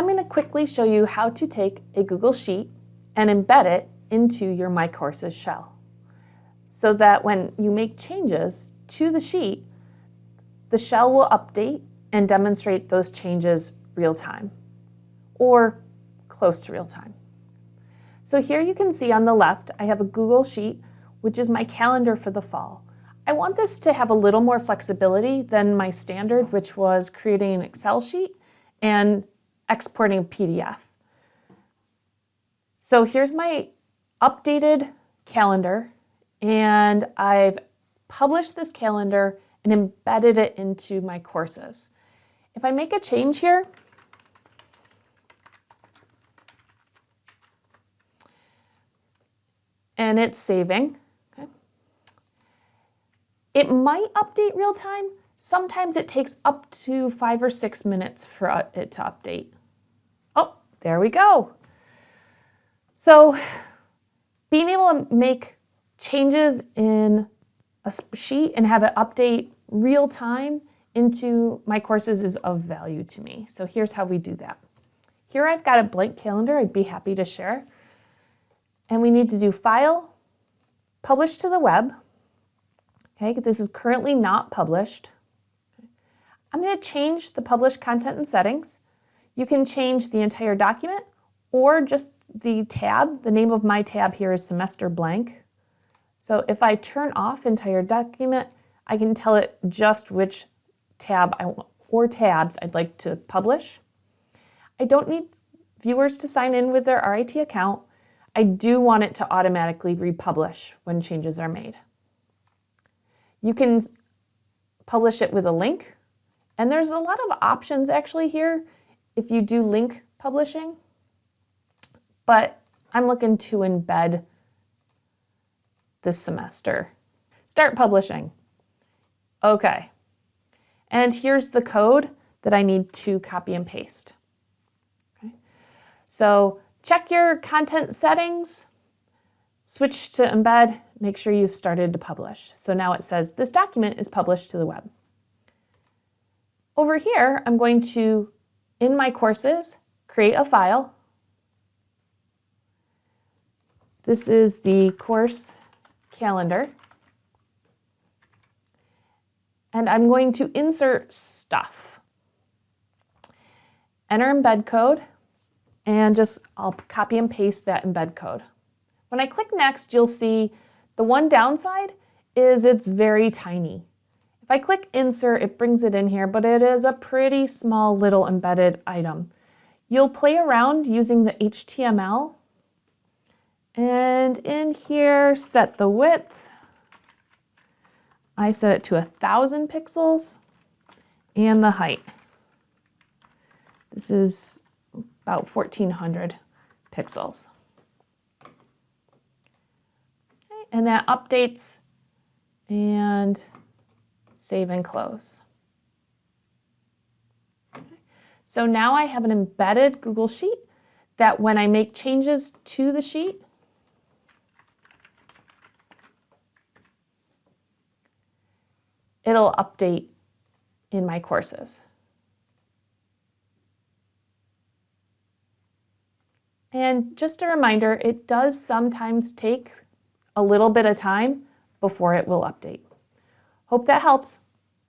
I'm going to quickly show you how to take a Google Sheet and embed it into your My Courses shell so that when you make changes to the sheet, the shell will update and demonstrate those changes real time or close to real time. So here you can see on the left, I have a Google Sheet, which is my calendar for the fall. I want this to have a little more flexibility than my standard, which was creating an Excel sheet and exporting PDF. So here's my updated calendar, and I've published this calendar and embedded it into my courses. If I make a change here, and it's saving, okay, it might update real time. Sometimes it takes up to five or six minutes for it to update. There we go. So being able to make changes in a sheet and have it update real time into my courses is of value to me. So here's how we do that. Here I've got a blank calendar I'd be happy to share. And we need to do File, Publish to the Web. Okay, this is currently not published. I'm going to change the published content and settings. You can change the entire document or just the tab. The name of my tab here is semester blank. So if I turn off entire document, I can tell it just which tab I want, or tabs I'd like to publish. I don't need viewers to sign in with their RIT account. I do want it to automatically republish when changes are made. You can publish it with a link, and there's a lot of options actually here if you do link publishing, but I'm looking to embed this semester. Start publishing. Okay. And here's the code that I need to copy and paste. Okay. So check your content settings, switch to embed, make sure you've started to publish. So now it says this document is published to the web. Over here, I'm going to, in my courses, create a file. This is the course calendar. And I'm going to insert stuff. Enter embed code, and just I'll copy and paste that embed code. When I click next, you'll see the one downside is it's very tiny. If I click insert, it brings it in here, but it is a pretty small little embedded item. You'll play around using the HTML and in here, set the width. I set it to a thousand pixels and the height. This is about 1400 pixels. Okay, and that updates and save and close. So now I have an embedded Google Sheet that when I make changes to the sheet, it'll update in my courses. And just a reminder, it does sometimes take a little bit of time before it will update. Hope that helps.